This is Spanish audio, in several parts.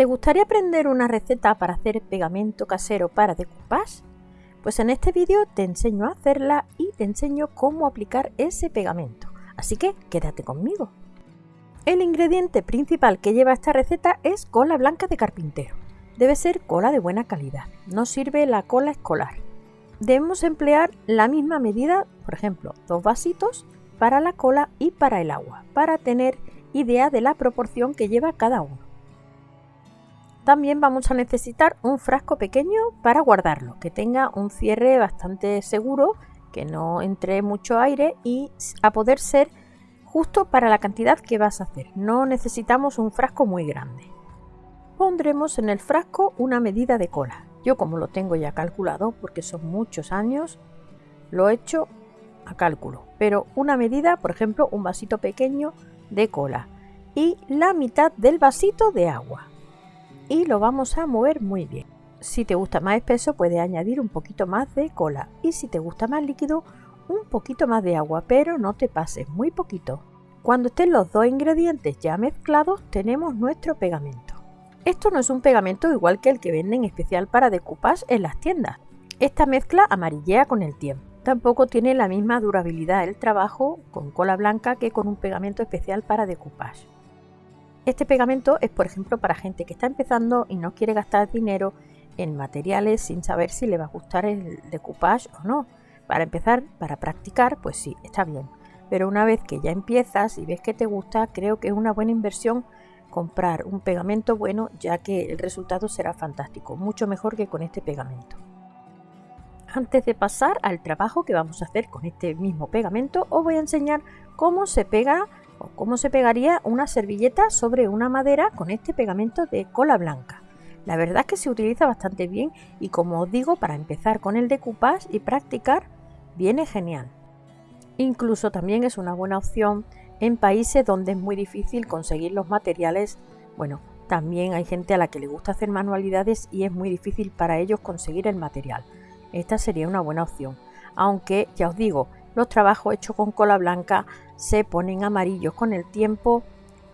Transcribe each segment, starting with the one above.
¿Te gustaría aprender una receta para hacer pegamento casero para decoupage? Pues en este vídeo te enseño a hacerla y te enseño cómo aplicar ese pegamento. Así que quédate conmigo. El ingrediente principal que lleva esta receta es cola blanca de carpintero. Debe ser cola de buena calidad, no sirve la cola escolar. Debemos emplear la misma medida, por ejemplo, dos vasitos para la cola y para el agua, para tener idea de la proporción que lleva cada uno. También vamos a necesitar un frasco pequeño para guardarlo, que tenga un cierre bastante seguro, que no entre mucho aire y a poder ser justo para la cantidad que vas a hacer. No necesitamos un frasco muy grande. Pondremos en el frasco una medida de cola. Yo como lo tengo ya calculado, porque son muchos años, lo he hecho a cálculo. Pero una medida, por ejemplo, un vasito pequeño de cola y la mitad del vasito de agua. Y lo vamos a mover muy bien. Si te gusta más espeso, puedes añadir un poquito más de cola. Y si te gusta más líquido, un poquito más de agua, pero no te pases, muy poquito. Cuando estén los dos ingredientes ya mezclados, tenemos nuestro pegamento. Esto no es un pegamento igual que el que venden especial para decoupage en las tiendas. Esta mezcla amarillea con el tiempo. Tampoco tiene la misma durabilidad el trabajo con cola blanca que con un pegamento especial para decoupage. Este pegamento es por ejemplo para gente que está empezando y no quiere gastar dinero en materiales sin saber si le va a gustar el decoupage o no. Para empezar, para practicar, pues sí, está bien. Pero una vez que ya empiezas y ves que te gusta, creo que es una buena inversión comprar un pegamento bueno, ya que el resultado será fantástico, mucho mejor que con este pegamento. Antes de pasar al trabajo que vamos a hacer con este mismo pegamento, os voy a enseñar cómo se pega o cómo se pegaría una servilleta sobre una madera con este pegamento de cola blanca. La verdad es que se utiliza bastante bien y como os digo, para empezar con el decoupage y practicar, viene genial. Incluso también es una buena opción en países donde es muy difícil conseguir los materiales. Bueno, también hay gente a la que le gusta hacer manualidades y es muy difícil para ellos conseguir el material. Esta sería una buena opción. Aunque, ya os digo, los trabajos hechos con cola blanca se ponen amarillos con el tiempo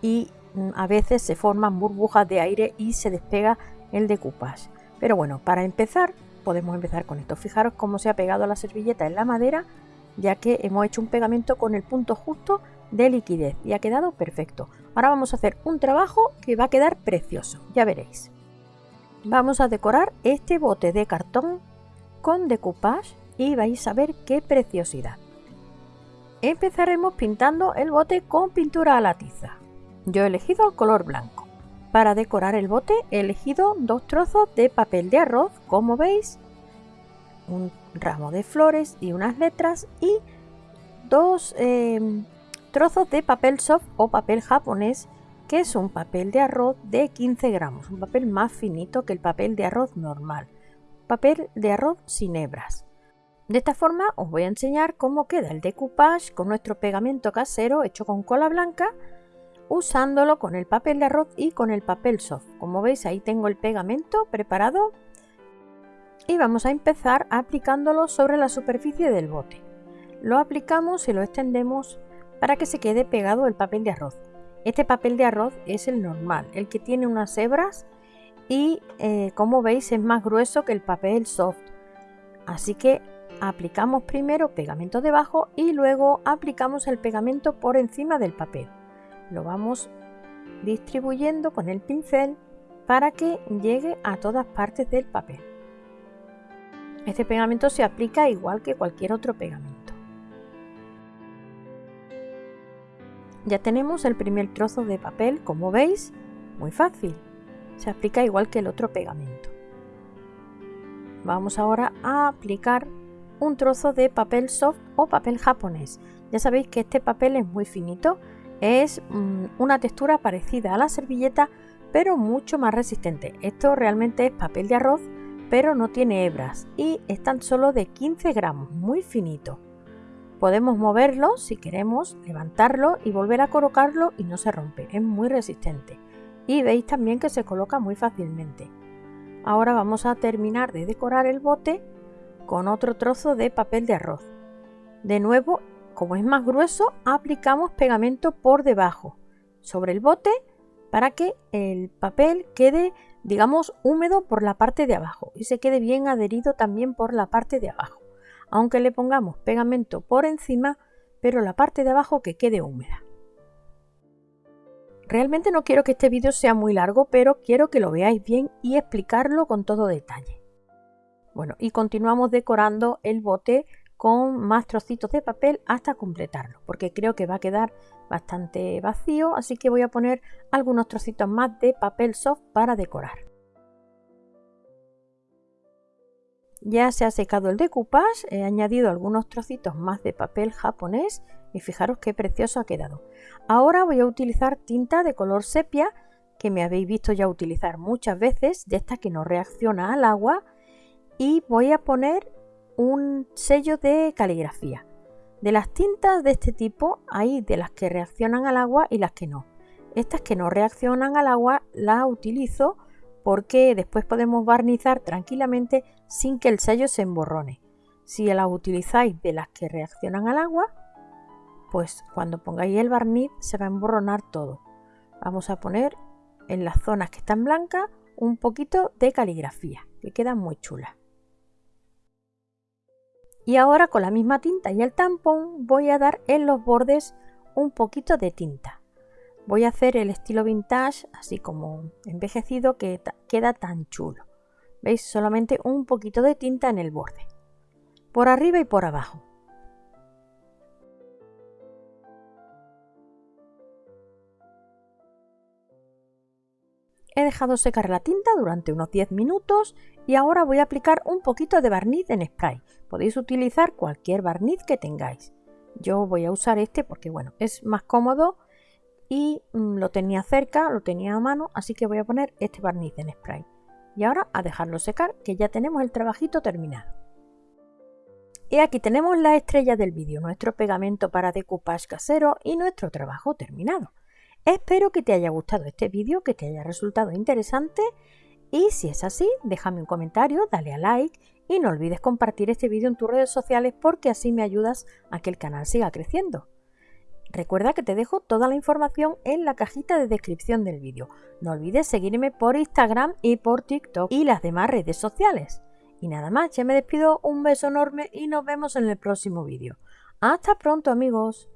y mm, a veces se forman burbujas de aire y se despega el decoupage. Pero bueno, para empezar podemos empezar con esto. Fijaros cómo se ha pegado la servilleta en la madera, ya que hemos hecho un pegamento con el punto justo de liquidez y ha quedado perfecto. Ahora vamos a hacer un trabajo que va a quedar precioso, ya veréis. Vamos a decorar este bote de cartón con decoupage y vais a ver qué preciosidad. Empezaremos pintando el bote con pintura a la tiza. Yo he elegido el color blanco. Para decorar el bote he elegido dos trozos de papel de arroz, como veis, un ramo de flores y unas letras y dos em, trozos de papel soft o papel japonés que es un papel de arroz de 15 gramos, un papel más finito que el papel de arroz normal, papel de arroz sin hebras. De esta forma os voy a enseñar cómo queda el decoupage con nuestro pegamento casero hecho con cola blanca usándolo con el papel de arroz y con el papel soft. Como veis ahí tengo el pegamento preparado y vamos a empezar aplicándolo sobre la superficie del bote. Lo aplicamos y lo extendemos para que se quede pegado el papel de arroz. Este papel de arroz es el normal, el que tiene unas hebras y eh, como veis es más grueso que el papel soft. Así que aplicamos primero pegamento debajo y luego aplicamos el pegamento por encima del papel lo vamos distribuyendo con el pincel para que llegue a todas partes del papel. Este pegamento se aplica igual que cualquier otro pegamento. Ya tenemos el primer trozo de papel, como veis, muy fácil. Se aplica igual que el otro pegamento. Vamos ahora a aplicar un trozo de papel soft o papel japonés. Ya sabéis que este papel es muy finito, es mm, una textura parecida a la servilleta, pero mucho más resistente. Esto realmente es papel de arroz, pero no tiene hebras y es tan solo de 15 gramos, muy finito. Podemos moverlo si queremos, levantarlo y volver a colocarlo y no se rompe, es muy resistente. Y veis también que se coloca muy fácilmente. Ahora vamos a terminar de decorar el bote con otro trozo de papel de arroz. De nuevo como es más grueso, aplicamos pegamento por debajo. Sobre el bote para que el papel quede, digamos, húmedo por la parte de abajo y se quede bien adherido también por la parte de abajo. Aunque le pongamos pegamento por encima, pero la parte de abajo que quede húmeda. Realmente no quiero que este vídeo sea muy largo, pero quiero que lo veáis bien y explicarlo con todo detalle. Bueno, y continuamos decorando el bote con más trocitos de papel hasta completarlo, porque creo que va a quedar bastante vacío, así que voy a poner algunos trocitos más de papel soft para decorar. Ya se ha secado el decoupage, he añadido algunos trocitos más de papel japonés y fijaros qué precioso ha quedado. Ahora voy a utilizar tinta de color sepia que me habéis visto ya utilizar muchas veces, de esta que no reacciona al agua y voy a poner un sello de caligrafía. De las tintas de este tipo hay de las que reaccionan al agua y las que no. Estas que no reaccionan al agua las utilizo porque después podemos barnizar tranquilamente sin que el sello se emborrone. Si las utilizáis de las que reaccionan al agua, pues cuando pongáis el barniz se va a emborronar todo. Vamos a poner en las zonas que están blancas un poquito de caligrafía, que queda muy chula. Y ahora con la misma tinta y el tampón voy a dar en los bordes un poquito de tinta. Voy a hacer el estilo vintage, así como envejecido, que queda tan chulo. ¿Veis? Solamente un poquito de tinta en el borde. Por arriba y por abajo. He dejado secar la tinta durante unos 10 minutos y ahora voy a aplicar un poquito de barniz en spray. Podéis utilizar cualquier barniz que tengáis. Yo voy a usar este porque bueno, es más cómodo y mm, lo tenía cerca, lo tenía a mano, así que voy a poner este barniz en spray. Y ahora a dejarlo secar, que ya tenemos el trabajito terminado. Y aquí tenemos la estrella del vídeo, nuestro pegamento para decoupage casero y nuestro trabajo terminado. Espero que te haya gustado este vídeo, que te haya resultado interesante y si es así, déjame un comentario, dale a like y no olvides compartir este vídeo en tus redes sociales porque así me ayudas a que el canal siga creciendo. Recuerda que te dejo toda la información en la cajita de descripción del vídeo. No olvides seguirme por Instagram y por TikTok y las demás redes sociales. Y nada más, ya me despido, un beso enorme y nos vemos en el próximo vídeo. Hasta pronto amigos.